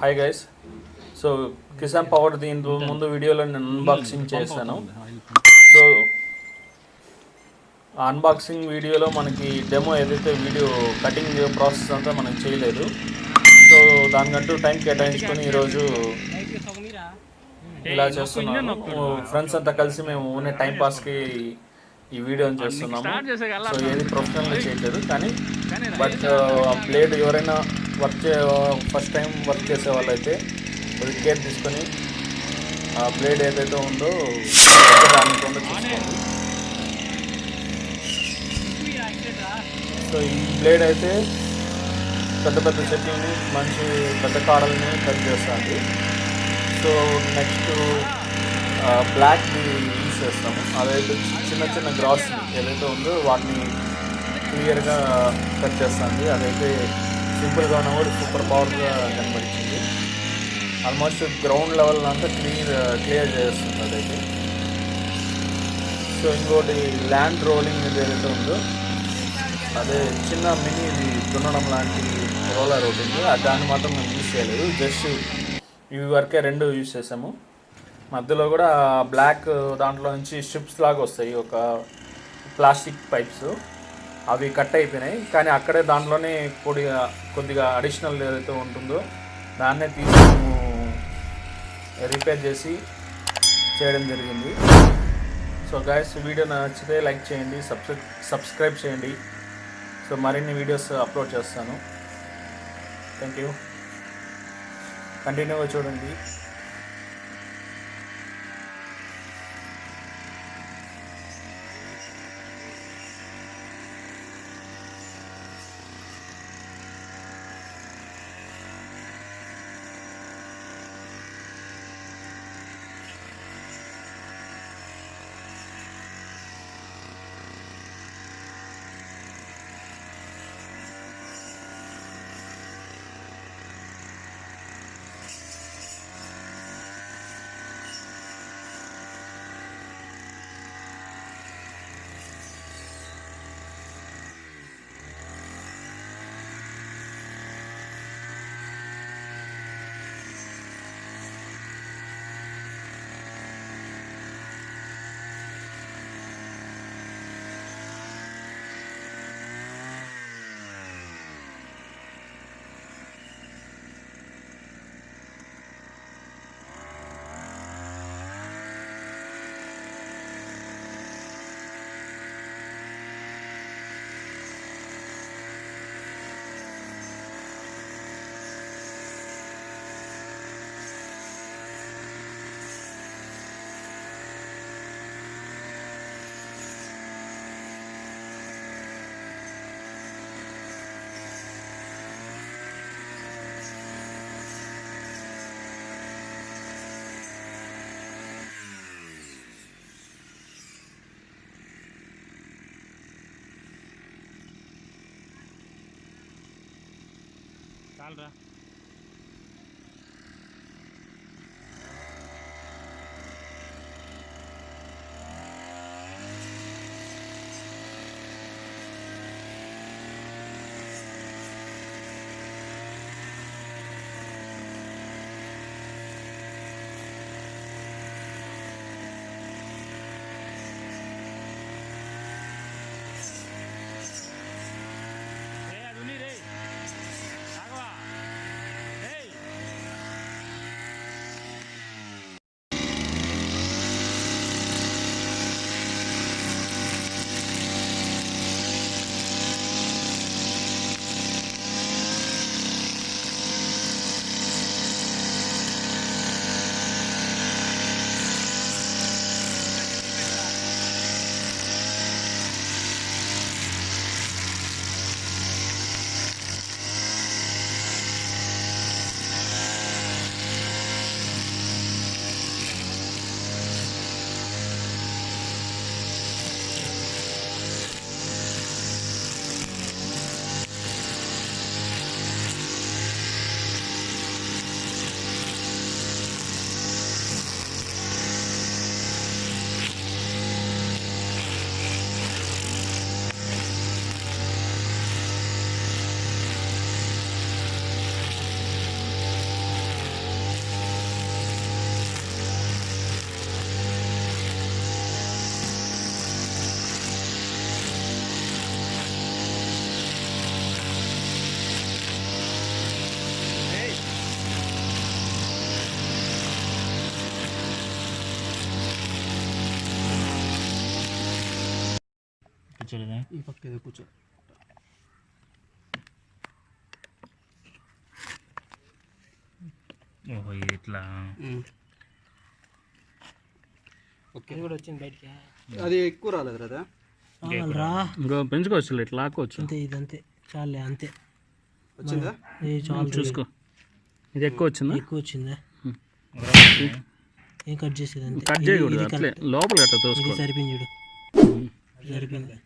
Hi guys so Kisan power దీని ముందు వీడియోలో నేను అన్బాక్సింగ్ చేశాను. సో అన్బాక్సింగ్ వీడియోలో మనకి డెమో ఏదైతే వీడియో కటింగ్ ప్రాసెస్ అంతా మనం చేయలేదు. సో దానికంటూ టైం కేటాయించుకొని ఈరోజు ఇలా చేస్తున్నాము ఫ్రెండ్స్ అంతా కలిసి మేము ఊనే టైం పాస్కి ఈ వీడియోని చేస్తున్నాము. సో ఏది ప్రొఫెషనల్గా చేయట్లేదు కానీ బట్ ఆ బ్లేడ్ ఎవరైనా వర్క్ చే ఫస్ట్ టైం వర్క్ చేసే వాళ్ళైతే కొద్దిగా కేర్ తీసుకొని ఆ బ్లేడ్ ఏదైతే ఉందో దానికుండా చూసుకోండి. సో ఈ బ్లేడ్ అయితే పెద్ద పెద్ద చెట్లని మంచి పెద్ద కాడల్ని కట్ చేస్తుంది. సో నెక్స్ట్ బ్లాక్ యూస్ చేస్తాము. అదైతే చిన్న చిన్న గ్రాస్ ఏదైతే ఉందో వాటిని క్లియర్గా కట్ చేస్తుంది. అదైతే సింపుల్గా ఉన్న కూడా సూపర్ పవర్గా కనబడుతుంది ఆల్మోస్ట్ గ్రౌండ్ లెవెల్ అంతా క్లియర్ క్లియర్ చేస్తుంది అదైతే. సో ఇంకోటి ల్యాండ్ రోలింగ్ ఏదైతే ఉందో అదే చిన్న మినీ ఇది దున్నడం లాంటి రోలర్ ఒకటి ఉంది. దాన్ని మాత్రం మేము యూజ్ చేయలేదు. జస్ట్ ఇవి వరకే రెండు యూజ్ చేసాము. మధ్యలో కూడా బ్లాక్ దాంట్లో నుంచి స్ట్రిప్స్ లాగా వస్తాయి ఒక ప్లాస్టిక్ పైప్స్. అవి కట్ అయిపోయినాయి. కానీ అక్కడే దాంట్లోనే కొద్దిగా కొద్దిగా అడిషనల్ ఏదైతే ఉంటుందో దాన్నే తీసి రిపేర్ చేసి చేయడం జరిగింది. సో గాయస్ వీడియో నచ్చితే లైక్ చేయండి సబ్స్క్రై సబ్స్క్రైబ్ చేయండి. సో మరిన్ని వీడియోస్ అప్లోడ్ చేస్తాను. థ్యాంక్ యూ కంటిన్యూగా చూడండి. చాలరా కూర్చోలేదా? ఈ పక్క ఏదో కూర్చో. ఓహో ఇట్లా. ఓకే కూడా వచ్చింది బయటికి. అది ఎక్కువ రాలేదు కదా? రా. ఇంకో పెంచుకోవచ్చు ఇట్లా లాక్కోవచ్చు. అంతే ఇదంతే. చాలే అంతే. వచ్చిందా? చాలు. చూసుకో. ఇది ఎక్కువ వచ్చిందా? ఎక్కువ వచ్చిందా? ఏం కట్ చేసేది అంతే? కట్ చేయకూడదు లోపల కట్ట తోసుకో. సరిపోయింది చూడు. సరిపోయింది.